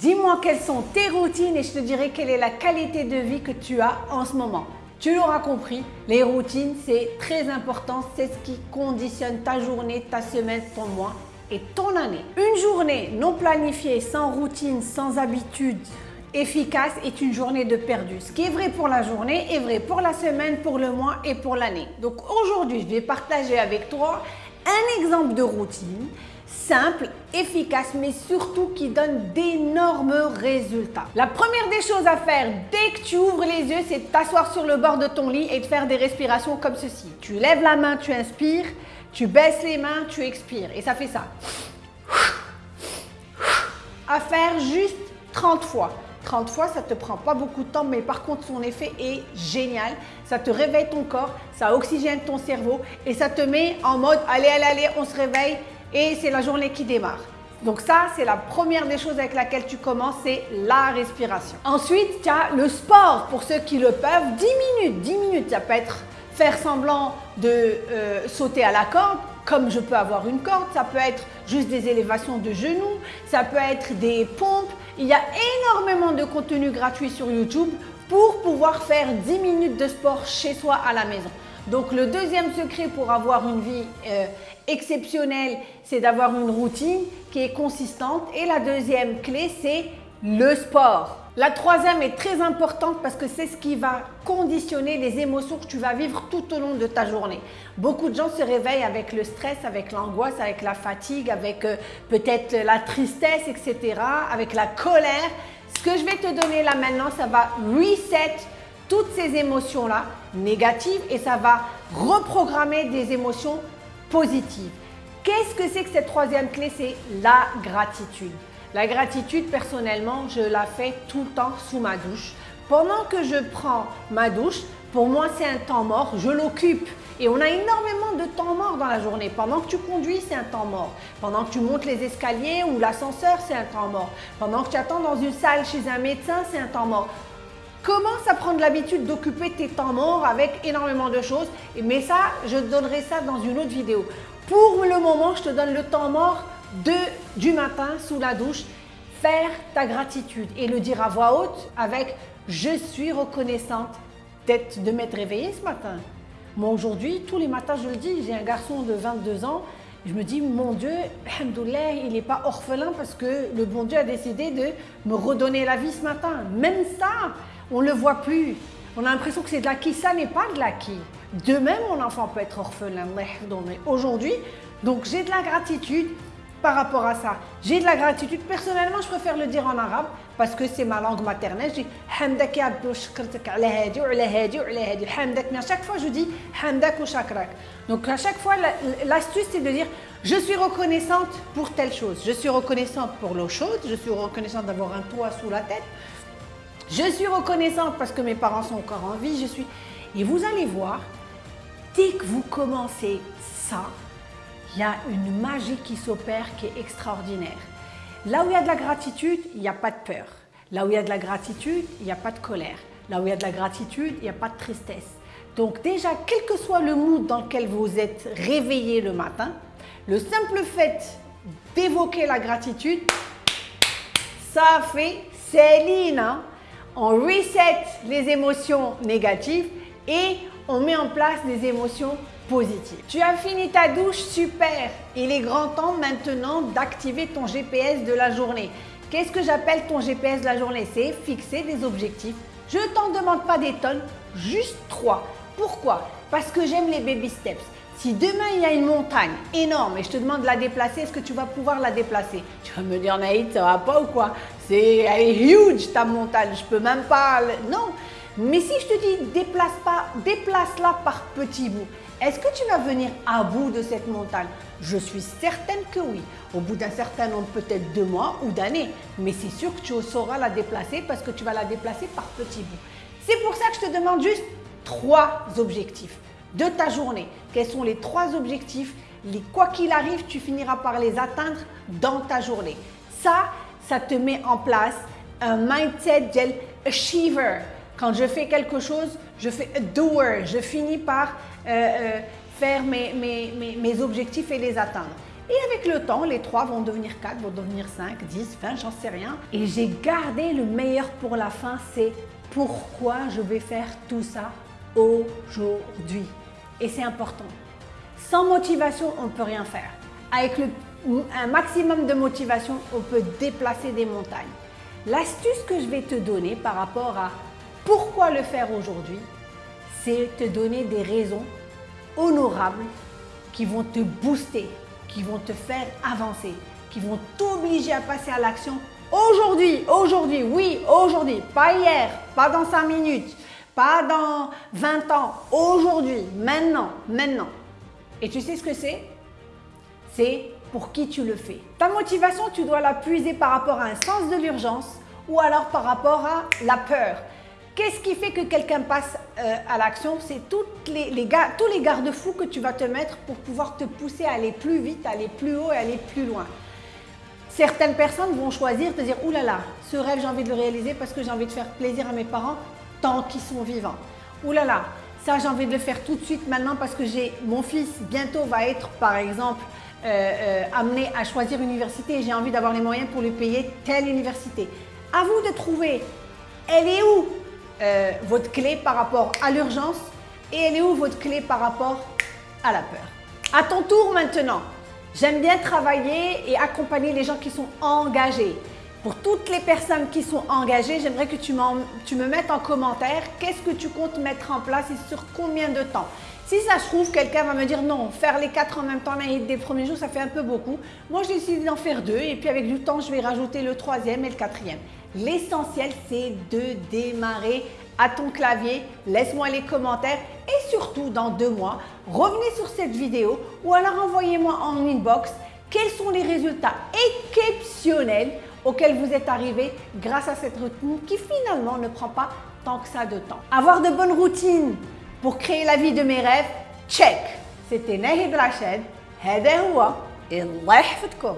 Dis-moi quelles sont tes routines et je te dirai quelle est la qualité de vie que tu as en ce moment. Tu l'auras compris, les routines, c'est très important. C'est ce qui conditionne ta journée, ta semaine, ton mois et ton année. Une journée non planifiée, sans routine, sans habitude, efficace est une journée de perdu. Ce qui est vrai pour la journée est vrai pour la semaine, pour le mois et pour l'année. Donc aujourd'hui, je vais partager avec toi un exemple de routine simple, efficace, mais surtout qui donne d'énormes résultats. La première des choses à faire dès que tu ouvres les yeux, c'est de t'asseoir sur le bord de ton lit et de faire des respirations comme ceci. Tu lèves la main, tu inspires, tu baisses les mains, tu expires et ça fait ça. À faire juste 30 fois. 30 fois, ça ne te prend pas beaucoup de temps, mais par contre, son effet est génial. Ça te réveille ton corps, ça oxygène ton cerveau et ça te met en mode allez, allez, allez, on se réveille, et c'est la journée qui démarre. Donc ça, c'est la première des choses avec laquelle tu commences, c'est la respiration. Ensuite, tu as le sport pour ceux qui le peuvent. 10 minutes, 10 minutes, ça peut être faire semblant de euh, sauter à la corde, comme je peux avoir une corde, ça peut être juste des élévations de genoux, ça peut être des pompes. Il y a énormément de contenu gratuit sur YouTube pour pouvoir faire 10 minutes de sport chez soi à la maison. Donc le deuxième secret pour avoir une vie euh, exceptionnelle, c'est d'avoir une routine qui est consistante. Et la deuxième clé, c'est le sport. La troisième est très importante parce que c'est ce qui va conditionner les émotions que tu vas vivre tout au long de ta journée. Beaucoup de gens se réveillent avec le stress, avec l'angoisse, avec la fatigue, avec euh, peut-être la tristesse, etc., avec la colère. Ce que je vais te donner là maintenant, ça va reset toutes ces émotions-là négatives et ça va reprogrammer des émotions positives. Qu'est-ce que c'est que cette troisième clé? C'est la gratitude. La gratitude, personnellement, je la fais tout le temps sous ma douche. Pendant que je prends ma douche, pour moi, c'est un temps mort, je l'occupe. Et on a énormément de temps mort dans la journée. Pendant que tu conduis, c'est un temps mort. Pendant que tu montes les escaliers ou l'ascenseur, c'est un temps mort. Pendant que tu attends dans une salle chez un médecin, c'est un temps mort. Commence à prendre l'habitude d'occuper tes temps morts avec énormément de choses. Mais ça, je te donnerai ça dans une autre vidéo. Pour le moment, je te donne le temps mort de, du matin sous la douche. Faire ta gratitude et le dire à voix haute avec « Je suis reconnaissante d'être de m'être réveillée ce matin ». Moi aujourd'hui, tous les matins, je le dis, j'ai un garçon de 22 ans je me dis, mon Dieu, il n'est pas orphelin parce que le bon Dieu a décidé de me redonner la vie ce matin. Même ça, on ne le voit plus. On a l'impression que c'est de l'acquis. Ça n'est pas de l'acquis. Demain, mon enfant peut être orphelin. Aujourd'hui, donc j'ai de la gratitude par rapport à ça. J'ai de la gratitude. Personnellement, je préfère le dire en arabe parce que c'est ma langue maternelle. Je dis hamdak ya Mais à chaque fois, je dis hamdak ou shakrak. Donc à chaque fois, l'astuce, c'est de dire je suis reconnaissante pour telle chose. Je suis reconnaissante pour l'eau chaude. Je suis reconnaissante d'avoir un toit sous la tête. Je suis reconnaissante parce que mes parents sont encore en vie. Je suis... Et vous allez voir, dès que vous commencez ça, il y a une magie qui s'opère qui est extraordinaire. Là où il y a de la gratitude, il n'y a pas de peur. Là où il y a de la gratitude, il n'y a pas de colère. Là où il y a de la gratitude, il n'y a pas de tristesse. Donc déjà, quel que soit le mood dans lequel vous êtes réveillé le matin, le simple fait d'évoquer la gratitude, ça fait Céline. Hein. On reset les émotions négatives et on met en place des émotions tu as fini ta douche, super Il est grand temps maintenant d'activer ton GPS de la journée. Qu'est-ce que j'appelle ton GPS de la journée? C'est fixer des objectifs. Je ne t'en demande pas des tonnes, juste trois. Pourquoi? Parce que j'aime les baby steps. Si demain il y a une montagne énorme et je te demande de la déplacer, est-ce que tu vas pouvoir la déplacer? Tu vas me dire Naïd, ça va pas ou quoi? C'est huge ta montagne, je peux même pas. Non. Mais si je te dis déplace pas, déplace-la par petits bouts. Est-ce que tu vas venir à bout de cette montagne? Je suis certaine que oui. Au bout d'un certain nombre, peut-être de mois ou d'années. Mais c'est sûr que tu sauras la déplacer parce que tu vas la déplacer par petits bouts. C'est pour ça que je te demande juste trois objectifs de ta journée. Quels sont les trois objectifs? Les, Quoi qu'il arrive, tu finiras par les atteindre dans ta journée. Ça, ça te met en place un mindset achiever. Quand je fais quelque chose, je fais a doer. Je finis par euh, euh, faire mes, mes, mes, objectifs et les atteindre. Et avec le temps, les 3 vont devenir 4, vont devenir 5, 10, 20, j'en sais rien. Et j'ai gardé le meilleur pour la fin, c'est pourquoi je vais faire tout ça aujourd'hui. Et c'est important. Sans motivation, on ne peut rien faire. Avec un maximum de motivation, on peut déplacer des montagnes. L'astuce que je vais te donner par rapport à pourquoi le faire aujourd'hui, c'est te donner des raisons honorables qui vont te booster, qui vont te faire avancer, qui vont t'obliger à passer à l'action aujourd'hui, aujourd'hui, oui, aujourd'hui, pas hier, pas dans 5 minutes, pas dans 20 ans, aujourd'hui, maintenant, maintenant. Et tu sais ce que c'est? C'est pour qui tu le fais. Ta motivation, tu dois la puiser par rapport à un sens de l'urgence ou alors par rapport à la peur. Qu'est-ce qui fait que quelqu'un passe euh, à l'action? C'est les, les, tous les garde-fous que tu vas te mettre pour pouvoir te pousser à aller plus vite, aller plus haut et aller plus loin. Certaines personnes vont choisir de dire « Ouh là là, ce rêve j'ai envie de le réaliser parce que j'ai envie de faire plaisir à mes parents tant qu'ils sont vivants. Ouh là là, ça j'ai envie de le faire tout de suite maintenant parce que j'ai mon fils bientôt va être par exemple euh, euh, amené à choisir une université et j'ai envie d'avoir les moyens pour lui payer telle université. À vous de trouver, elle est où euh, votre clé par rapport à l'urgence et elle est où votre clé par rapport à la peur? À ton tour maintenant, j'aime bien travailler et accompagner les gens qui sont engagés. Pour toutes les personnes qui sont engagées, j'aimerais que tu, me mettes en commentaire qu'est-ce que tu comptes mettre en place et sur combien de temps? Si ça se trouve, quelqu'un va me dire non, faire les quatre en même temps des premiers jours, ça fait un peu beaucoup. Moi, j'ai décidé d'en faire deux et puis avec du temps, je vais rajouter le troisième et le quatrième. L'essentiel, c'est de démarrer à ton clavier. Laisse-moi les commentaires et surtout, dans deux mois, revenez sur cette vidéo ou alors envoyez-moi en inbox quels sont les résultats exceptionnels auxquels vous êtes arrivé grâce à cette routine qui finalement ne prend pas tant que ça de temps. Avoir de bonnes routines pour créer la vie de mes rêves, check C'était Nahid Rachid. هذا هو الله يحفظكم